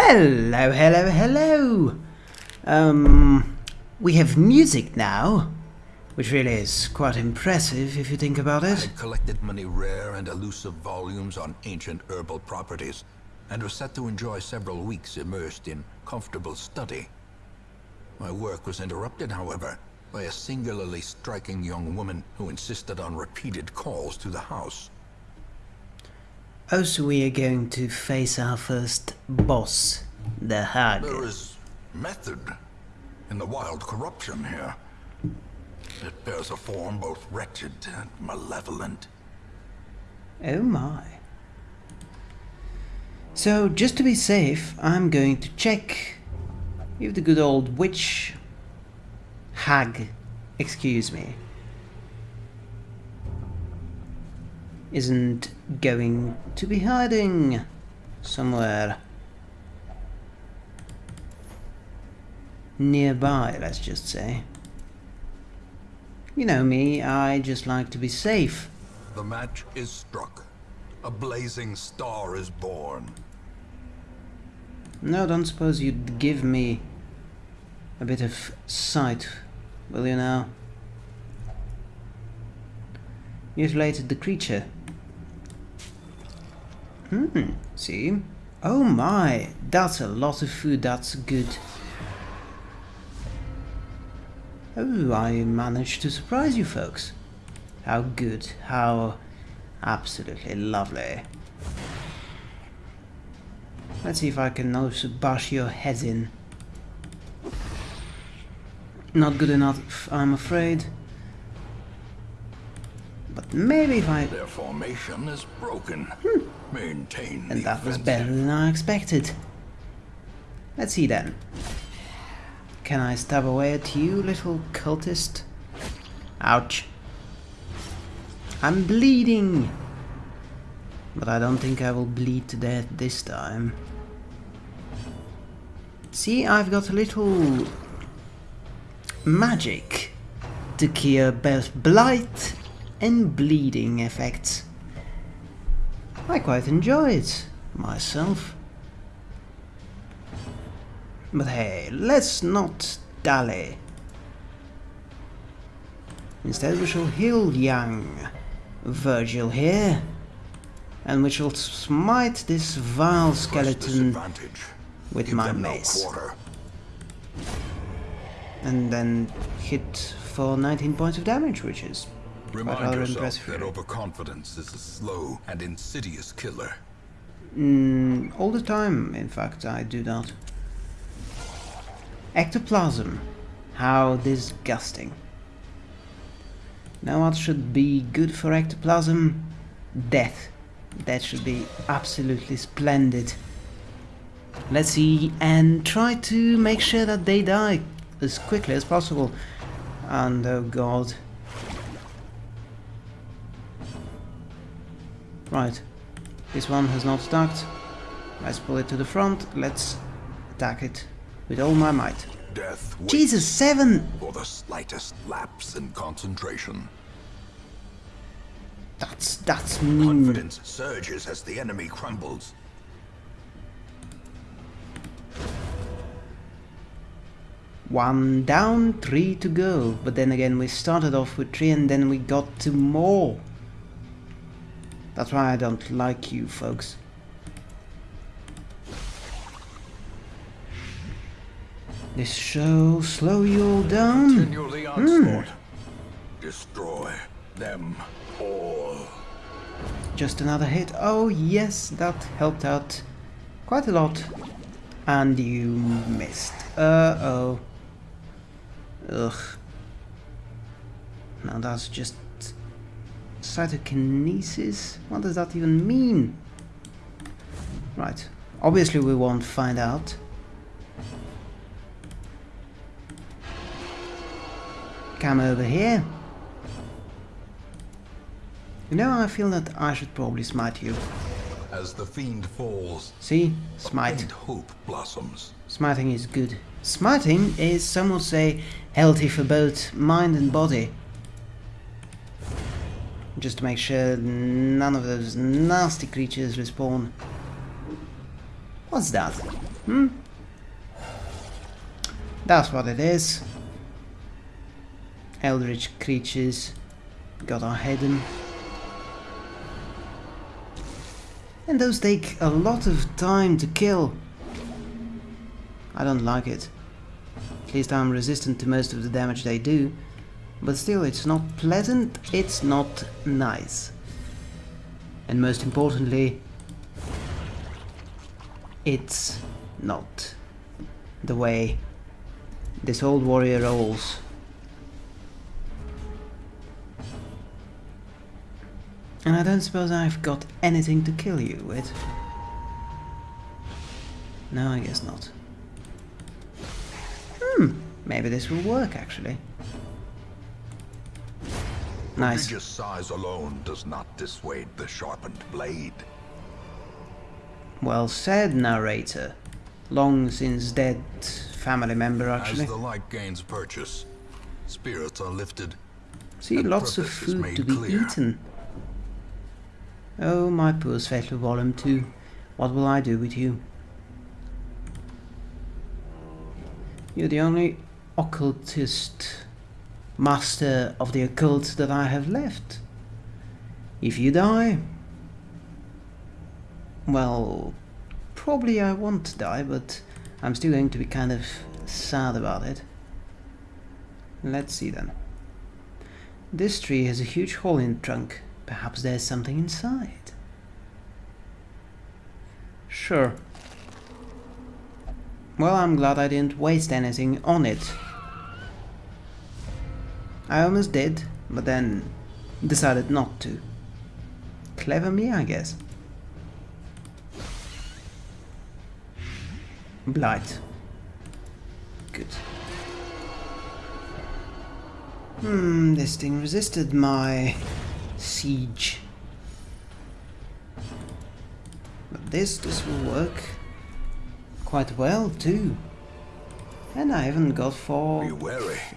Hello, hello, hello! Um, we have music now, which really is quite impressive if you think about it. had collected many rare and elusive volumes on ancient herbal properties, and was set to enjoy several weeks immersed in comfortable study. My work was interrupted, however, by a singularly striking young woman who insisted on repeated calls to the house. Oh, so we are going to face our first boss, the Hag. There is method in the wild corruption here. It bears a form both wretched and malevolent. Oh my. So, just to be safe, I'm going to check if the good old witch hag, excuse me, isn't going to be hiding somewhere nearby, let's just say. You know me, I just like to be safe. The match is struck. A blazing star is born. No, don't suppose you'd give me a bit of sight, will you now? Mutilated the creature. Hmm, see? Oh my, that's a lot of food, that's good. Oh, I managed to surprise you folks. How good, how absolutely lovely. Let's see if I can also bash your heads in. Not good enough, I'm afraid. But maybe if I... Their formation is broken. Maintain And that was better than I expected. Let's see then. Can I stab away at you, little cultist? Ouch. I'm bleeding! But I don't think I will bleed to death this time. See, I've got a little magic to cure both blight and bleeding effects. I quite enjoy it myself. But hey, let's not dally. Instead we shall heal young Virgil here, and we shall smite this vile skeleton with Give my no mace. and then hit for 19 points of damage, which is Remind yourself that overconfidence is a slow and insidious killer. Mm, all the time, in fact, I do that. Ectoplasm. How disgusting. Now what should be good for ectoplasm? Death. That should be absolutely splendid. Let's see and try to make sure that they die as quickly as possible. And oh god. Right. This one has not attacked. Let's pull it to the front. Let's attack it with all my might. Death Jesus, seven! for the slightest lapse in concentration. That's that's mean. Confidence surges as the enemy crumbles. One down, three to go. But then again, we started off with three and then we got two more. That's why I don't like you folks. This shall slow you all down. Onslaught. Hmm. Destroy them all. Just another hit. Oh yes, that helped out quite a lot. And you missed. Uh-oh. Ugh. Now that's just cytokinesis? What does that even mean? Right. Obviously we won't find out. Come over here. You know, I feel that I should probably smite you. As the fiend falls, See? Smite. hope blossoms. Smiting is good. Smiting is, some would say, healthy for both mind and body. Just to make sure none of those nasty creatures respawn. What's that? Hmm? That's what it is. Eldritch creatures got our hidden. And those take a lot of time to kill. I don't like it. At least I'm resistant to most of the damage they do. But still, it's not pleasant, it's not nice. And most importantly, it's not the way this old warrior rolls. And I don't suppose I've got anything to kill you with. No, I guess not. Hmm, maybe this will work actually. Nice. Prodigious size alone does not dissuade the sharpened blade. Well said, narrator. Long since dead family member, actually. As the light gains purchase, spirits are lifted. See, lots of food to be clear. eaten. Oh, my poor Svetlo Volume 2. What will I do with you? You're the only occultist master of the occult that I have left. If you die, well, probably I won't die, but I'm still going to be kind of sad about it. Let's see then. This tree has a huge hole in the trunk. Perhaps there's something inside. Sure. Well, I'm glad I didn't waste anything on it. I almost did, but then decided not to. Clever me, I guess. Blight. Good. Hmm, this thing resisted my siege. But this, this will work quite well too. And I haven't got four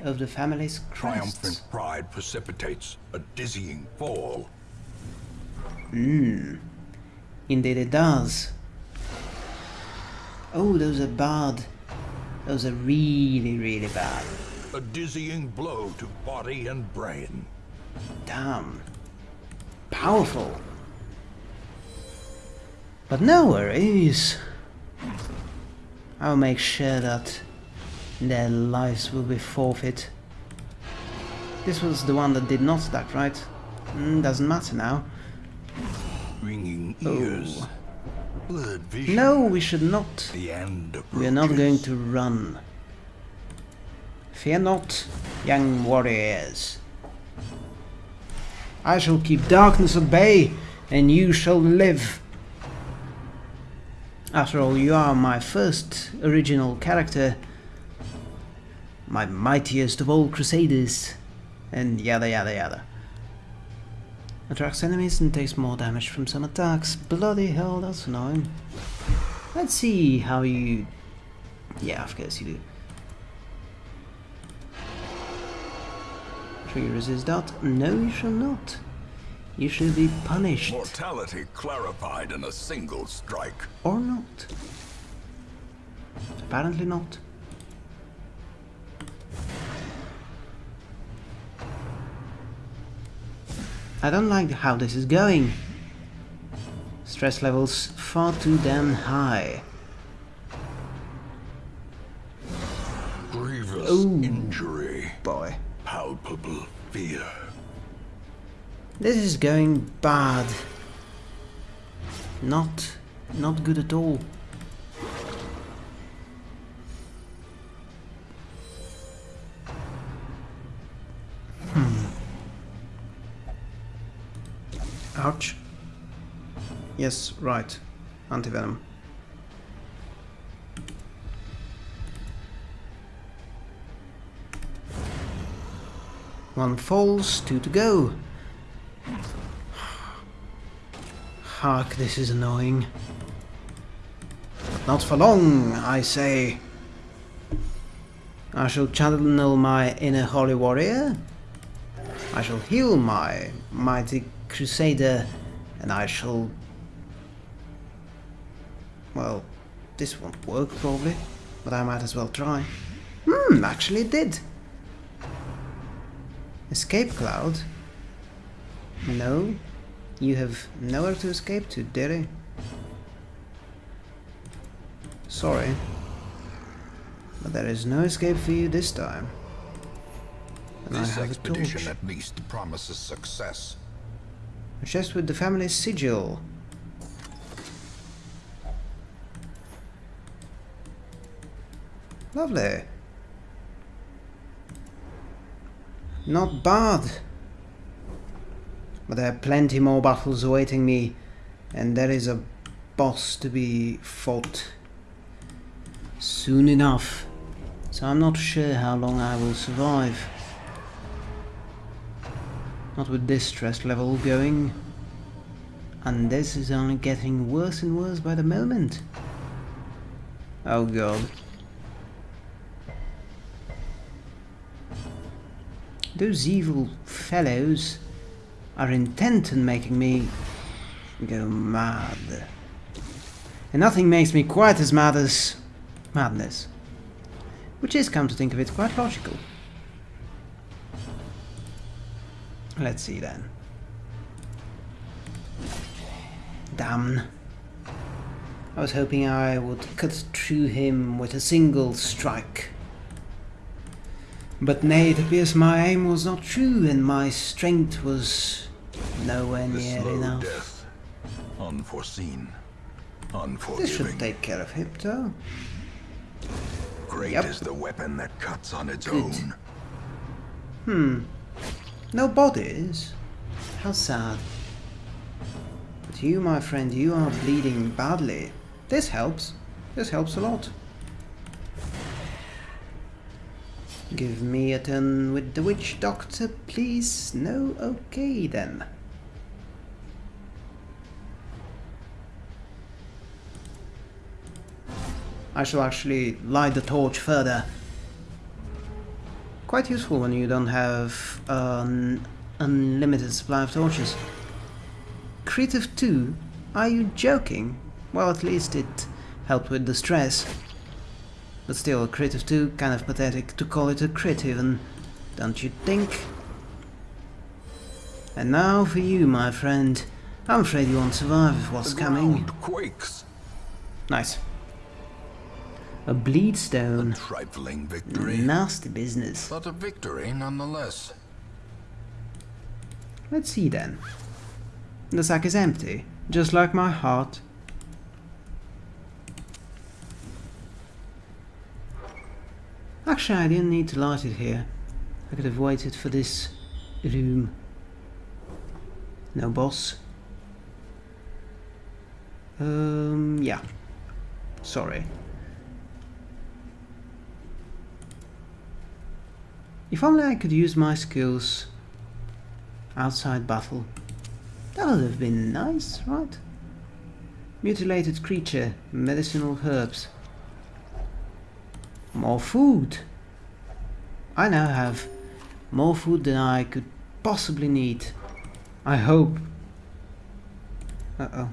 of the family's Triumphant crests. pride precipitates a dizzying fall. Hmm. Indeed it does. Oh, those are bad. Those are really, really bad. A dizzying blow to body and brain. Damn. Powerful. But no worries. I'll make sure that their lives will be forfeit. This was the one that did not stack, right? Mm, doesn't matter now. Ringing ears. Blurred. No, we should not. We are not going to run. Fear not, young warriors. I shall keep darkness at bay, and you shall live. After all, you are my first original character, my mightiest of all crusaders, and yada yada yada. Attracts enemies and takes more damage from some attacks. Bloody hell, that's annoying. Let's see how you... Yeah, of course you do. Shall you resist that? No, you shall not. You shall be punished. Mortality clarified in a single strike. Or not. Apparently not. I don't like how this is going. Stress levels far too damn high. Grievous injury. Boy. Palpable fear. This is going bad. Not, not good at all. Yes, right. Antivenom. One falls, two to go. Hark, this is annoying. Not for long, I say. I shall channel my inner holy warrior. I shall heal my mighty crusader. And I shall... Well, this won't work probably, but I might as well try. Hmm, actually it did. Escape cloud? No, you have nowhere to escape to, dearie. Sorry, but there is no escape for you this time. And This I have a expedition at least promises success. A chest with the family sigil. Lovely. Not bad. But there are plenty more battles awaiting me, and there is a boss to be fought soon enough. So I'm not sure how long I will survive. Not with this stress level going. And this is only getting worse and worse by the moment. Oh god. Those evil fellows are intent on making me go mad. And nothing makes me quite as mad as madness. Which is, come to think of it, quite logical. Let's see then. Damn. I was hoping I would cut through him with a single strike. But nay, it appears my aim was not true and my strength was nowhere The near slow enough. death. Unforeseen. This should take care of Hypto. Great Yep. is the weapon that cuts on its Good. own. Hmm. No bodies? How sad. But you, my friend, you are bleeding badly. This helps. This helps a lot. Give me a turn with the witch doctor, please. No? Okay then. I shall actually light the torch further. Quite useful when you don't have an unlimited supply of torches. Creative of 2? Are you joking? Well, at least it helped with the stress. But still, a crit of 2, kind of pathetic to call it a crit even, don't you think? And now for you, my friend. I'm afraid you won't survive with what's coming. quakes. Nice. A bleed stone. Trifling victory. Nasty business. But a victory nonetheless. Let's see then. The sack is empty, just like my heart. Actually, I didn't need to light it here. I could have waited for this room. No boss. Um, yeah. Sorry. If only I could use my skills outside battle. That would have been nice, right? Mutilated creature, medicinal herbs. More food. I now have more food than I could possibly need. I hope. Uh-oh.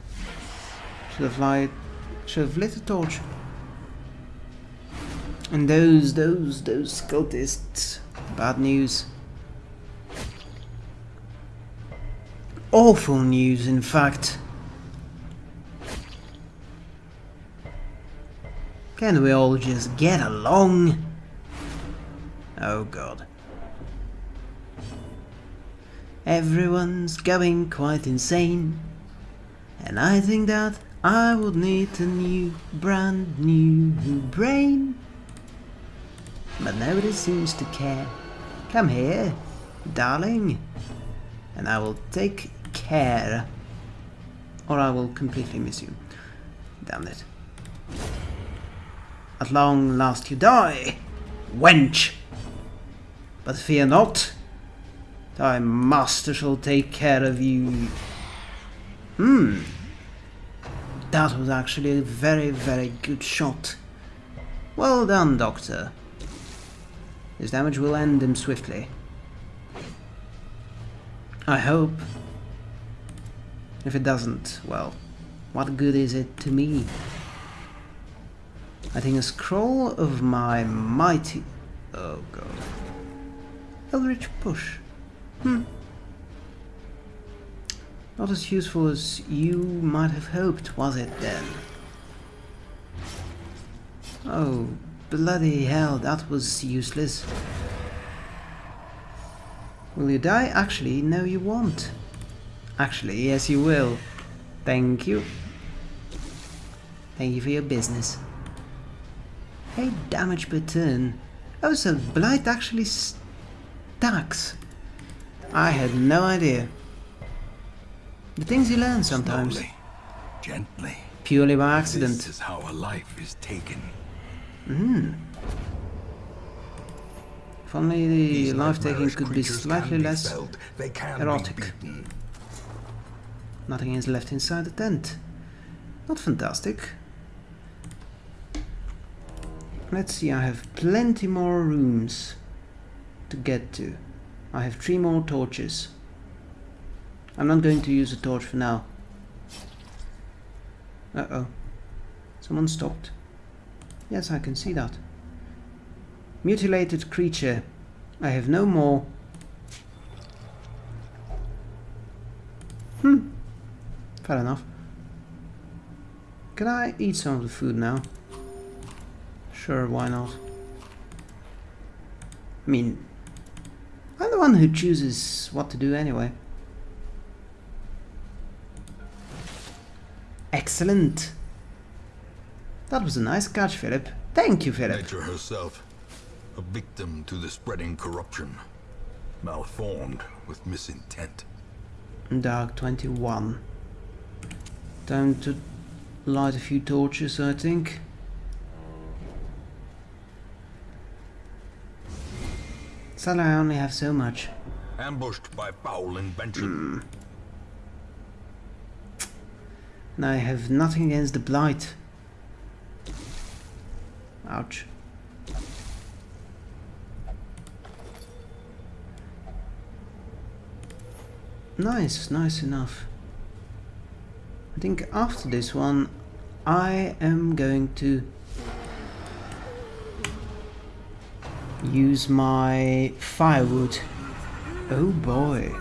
Should have light should have lit a torch. And those, those, those cultists. Bad news. Awful news, in fact. Can we all just get along? Oh god. Everyone's going quite insane. And I think that I would need a new, brand new brain. But nobody seems to care. Come here, darling, and I will take care. Or I will completely miss you. Damn it. At long last you die, wench! But fear not, thy master shall take care of you. Hmm. That was actually a very, very good shot. Well done, Doctor. His damage will end him swiftly. I hope. If it doesn't, well, what good is it to me? I think a scroll of my mighty... Oh god. Eldritch Push. Hmm. Not as useful as you might have hoped, was it then? Oh, bloody hell, that was useless. Will you die? Actually, no you won't. Actually, yes you will. Thank you. Thank you for your business. Hey, damage per turn. Oh, so Blight actually stacks. I had no idea. The things you learn sometimes. Slowly, gently. Purely by accident. This is how a life is taken. Hmm. If only the life taking could be slightly be less felled. They can erotic. Nothing is left inside the tent. Not fantastic. Let's see, I have plenty more rooms to get to. I have three more torches. I'm not going to use a torch for now. Uh-oh. Someone stopped. Yes, I can see that. Mutilated creature. I have no more. Hmm. Fair enough. Can I eat some of the food now? Sure, why not? I mean, the one who chooses what to do anyway. Excellent! That was a nice catch, Philip. Thank you, Philip. Nature herself, a victim to the spreading corruption, malformed with misintent. Dark 21. Time to light a few torches, I think. Sadly, I only have so much. Ambushed by foul invention. And I have nothing against the blight. Ouch. Nice, nice enough. I think after this one, I am going to use my firewood. Oh boy.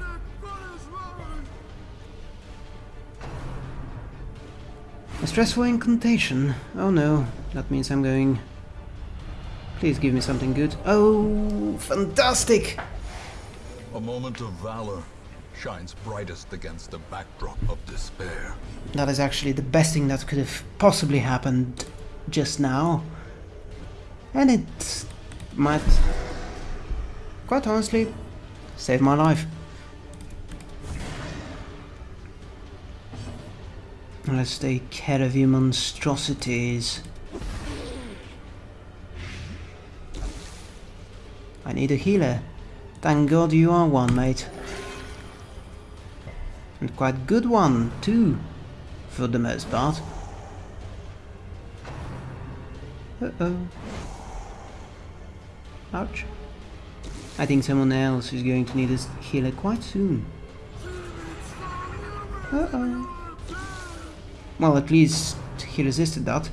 A stressful incantation. Oh no, that means I'm going... Please give me something good. Oh, fantastic! A moment of valor shines brightest against the backdrop of despair. That is actually the best thing that could have possibly happened just now. And it might, quite honestly, save my life. Let's take care of you monstrosities. I need a healer. Thank God you are one, mate. And quite good one, too, for the most part. Uh-oh. Ouch. I think someone else is going to need a healer quite soon. Uh-oh. Well, at least he resisted that.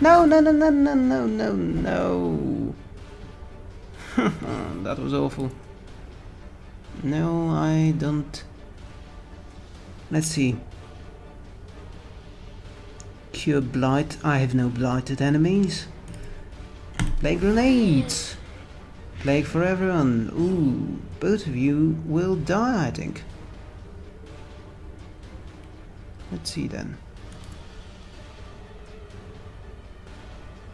No, no, no, no, no, no, no, no. that was awful. No, I don't... Let's see. Cure Blight. I have no blighted enemies. Plague grenades! Plague for everyone. Ooh, both of you will die, I think. Let's see then.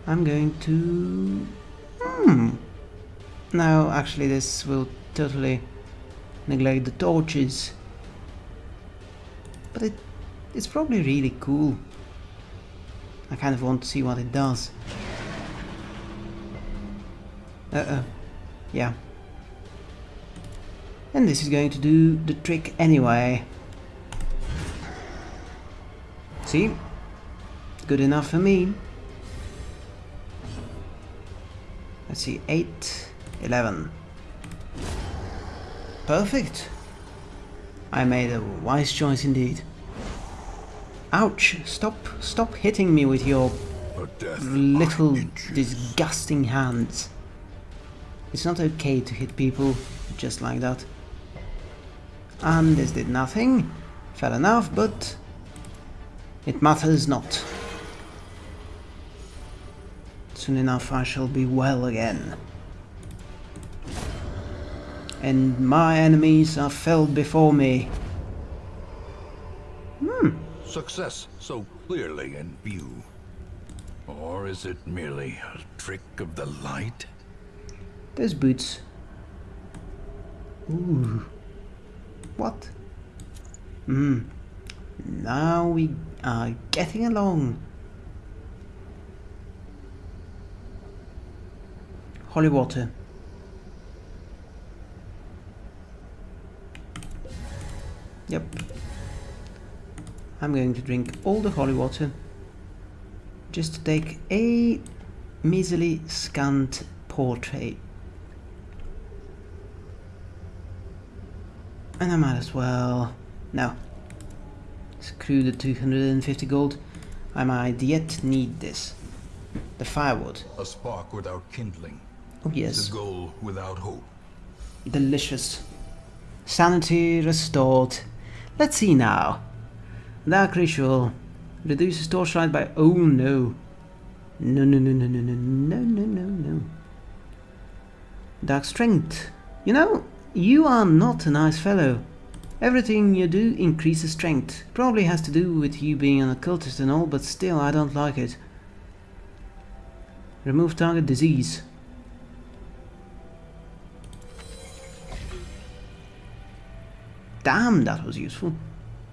I'm going to... Hmm. No, actually this will totally neglect the torches. But it, it's probably really cool. I kind of want to see what it does. Uh-oh. Yeah. And this is going to do the trick anyway. See? Good enough for me. Let's see, 8, 11. Perfect. I made a wise choice indeed. Ouch! Stop, stop hitting me with your little disgusting hands. It's not okay to hit people just like that. And this did nothing. Fair enough, but it matters not. Soon enough I shall be well again. And my enemies are felled before me. Hmm. Success so clearly in view. Or is it merely a trick of the light? There's boots. Ooh. What? Hmm. Now we are getting along. Holy water. Yep. I'm going to drink all the holy water just to take a measly scant portrait. And I might as well... No. Screw the 250 gold. I might yet need this. The firewood. A spark without kindling. Oh yes. The goal without hope. Delicious. Sanity restored. Let's see now. Dark ritual. Reduces torchlight by... Oh no. No, no, no, no, no, no, no, no, no, no. Dark strength. You know, you are not a nice fellow. Everything you do increases strength. Probably has to do with you being an occultist and all, but still, I don't like it. Remove target disease. Damn, that was useful.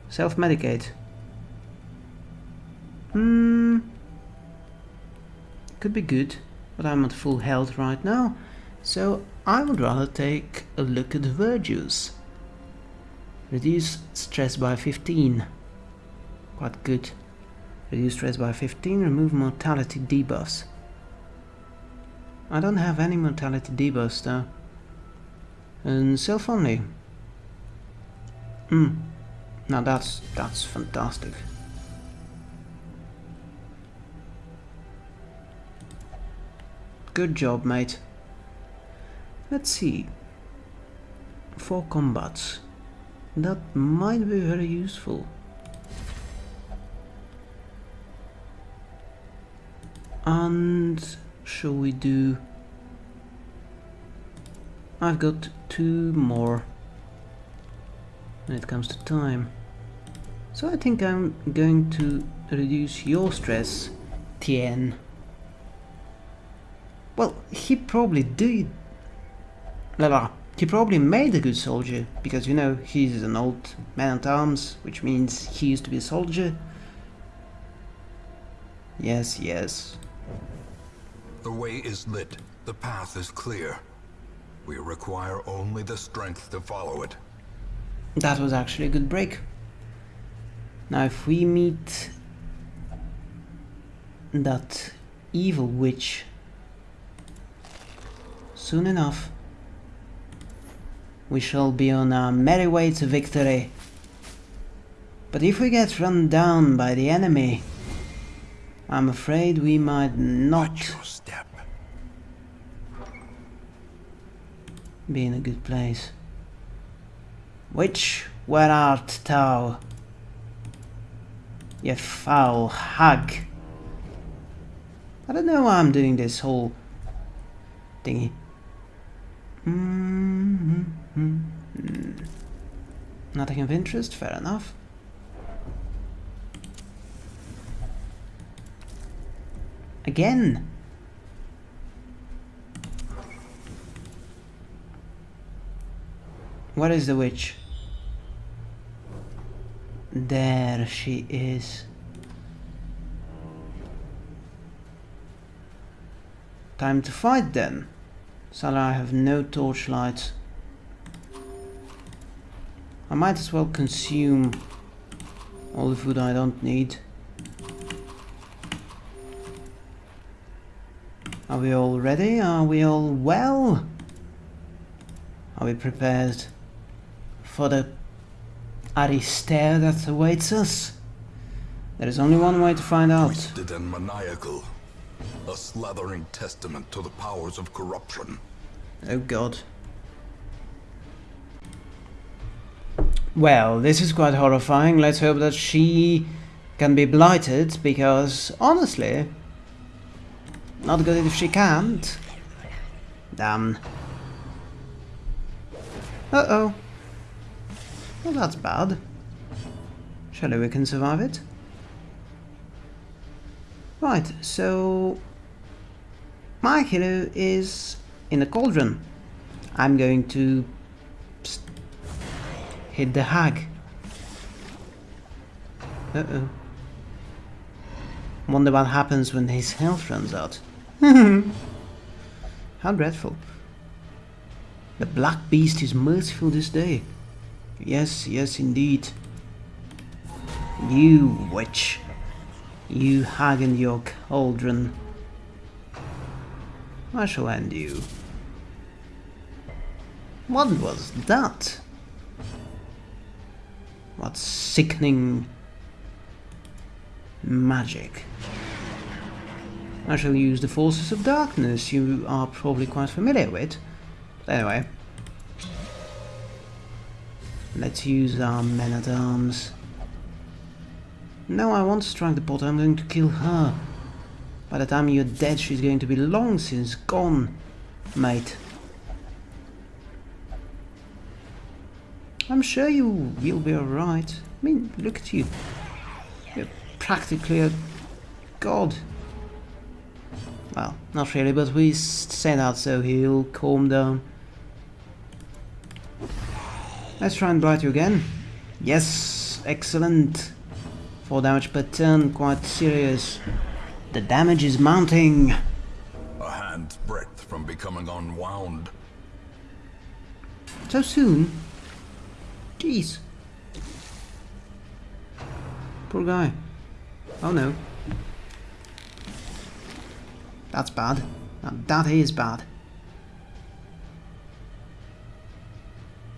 Self-medicate. Hmm. Could be good, but I'm at full health right now, so I would rather take a look at the virtues. Reduce stress by 15. Quite good. Reduce stress by 15, remove mortality debuffs. I don't have any mortality debuffs though. And self-only. Hmm. Now that's that's fantastic. Good job, mate. Let's see. For combats. That might be very useful. And shall we do... I've got two more when it comes to time. So I think I'm going to reduce your stress, Tien. Well, he probably did. La. He probably made a good soldier, because you know, he's an old man at arms, which means he used to be a soldier. Yes, yes. The way is lit. The path is clear. We require only the strength to follow it. That was actually a good break. Now if we meet that evil witch soon enough, we shall be on our merry way to victory. But if we get run down by the enemy, I'm afraid we might not step. be in a good place. Which, where art thou? You foul hag. I don't know why I'm doing this whole thingy. Mm -hmm. Hmm. Nothing of interest, fair enough. Again. Where is the witch? There she is. Time to fight then. Shall I have no torchlight? I might as well consume all the food I don't need. Are we all ready? Are we all well? Are we prepared for the Aristair that awaits us? There is only one way to find out. Twisted and maniacal. A slathering testament to the powers of corruption. Oh god. Well, this is quite horrifying. Let's hope that she can be blighted, because honestly, not good if she can't. Damn. Uh-oh. Well, that's bad. Surely we can survive it. Right, so... My hero is in a cauldron. I'm going to hit the hag. Uh-oh. Wonder what happens when his health runs out. How dreadful. The Black Beast is merciful this day. Yes, yes indeed. You witch. You hag in your cauldron. I shall end you. What was that? What sickening magic. I shall use the forces of darkness you are probably quite familiar with. But anyway. Let's use our men-at-arms. No, I won't strike the pot, I'm going to kill her. By the time you're dead, she's going to be long since gone, mate. I'm sure you you'll be alright. I mean, look at you. You're practically a god. Well, not really, but we say that so he'll calm down. Let's try and blight you again. Yes, excellent. 4 damage per turn, quite serious. The damage is mounting. A hand's breadth from becoming unwound. So soon? Jeez. Poor guy. Oh no. That's bad. That is bad.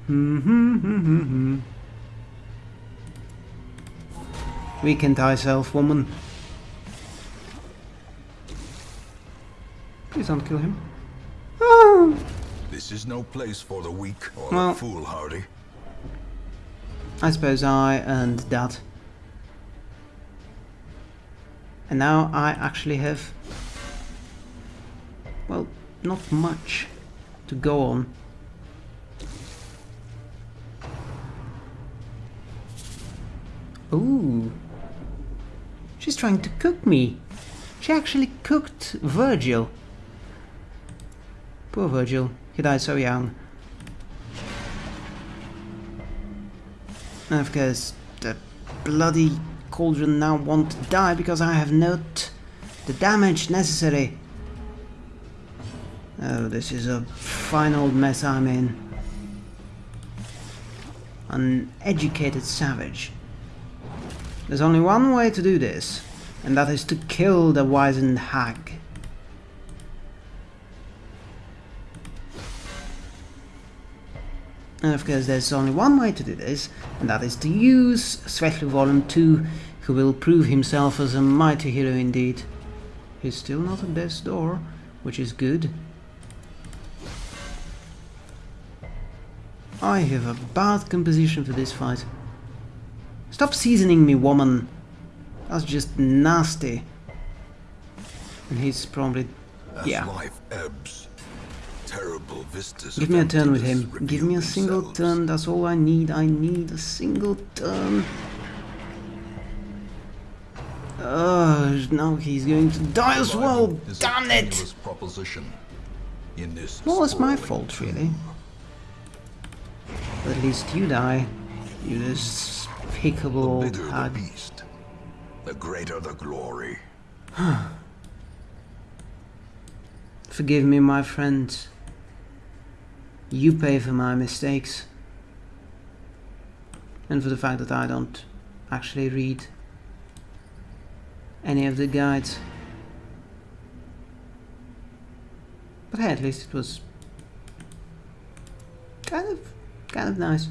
Hmm. Weaken thyself, woman. Please don't kill him. This is no place for the weak or Well- the foolhardy. I suppose I earned that. And now I actually have... Well, not much to go on. Ooh. She's trying to cook me. She actually cooked Virgil. Poor Virgil. He died so young. Of course, the bloody cauldron now won't die because I have not the damage necessary. Oh, this is a fine old mess I'm in. An educated savage. There's only one way to do this, and that is to kill the wizened hag. And of course there's only one way to do this, and that is to use Svetlu Volume 2, who will prove himself as a mighty hero indeed. He's still not at death's door, which is good. I have a bad composition for this fight. Stop seasoning me, woman! That's just nasty. And he's probably... As yeah. life ebbs, Give me a turn with him. Give me a single themselves. turn, that's all I need. I need a single turn. Oh, now he's going to die as well. Surviving is a Damn it! tenuous Proposition. In this Well, it's my fault, really. But at least you die. You despicable The the beast, the greater the glory. Forgive me, my friends. You pay for my mistakes. And for the fact that I don't actually read any of the guides. But hey, at least it was kind of kind of nice.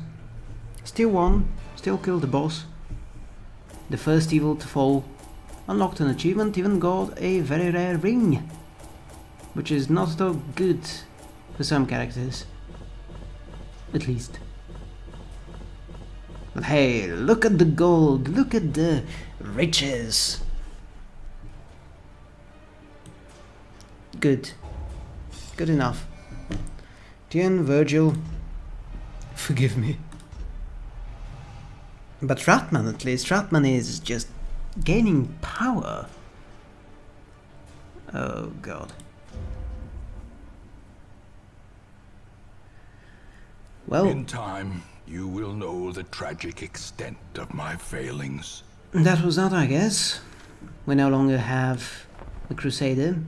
Still won, still killed the boss. The first evil to fall. unlocked an achievement, even got a very rare ring. Which is not so good for some characters. At least. But hey, look at the gold, look at the riches. Good. Good enough. Tien, Virgil, forgive me. But Ratman at least, Ratman is just gaining power. Oh god. Well, In time, you will know the tragic extent of my failings. that was that I guess. We no longer have a Crusader.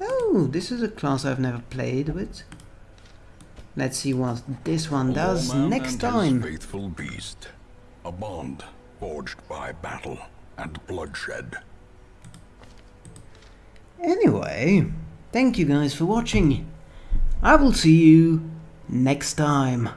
Oh, this is a class I've never played with. Let's see what this one does next time. Faithful beast. A bond forged by battle and bloodshed. Anyway, thank you guys for watching. I will see you next time.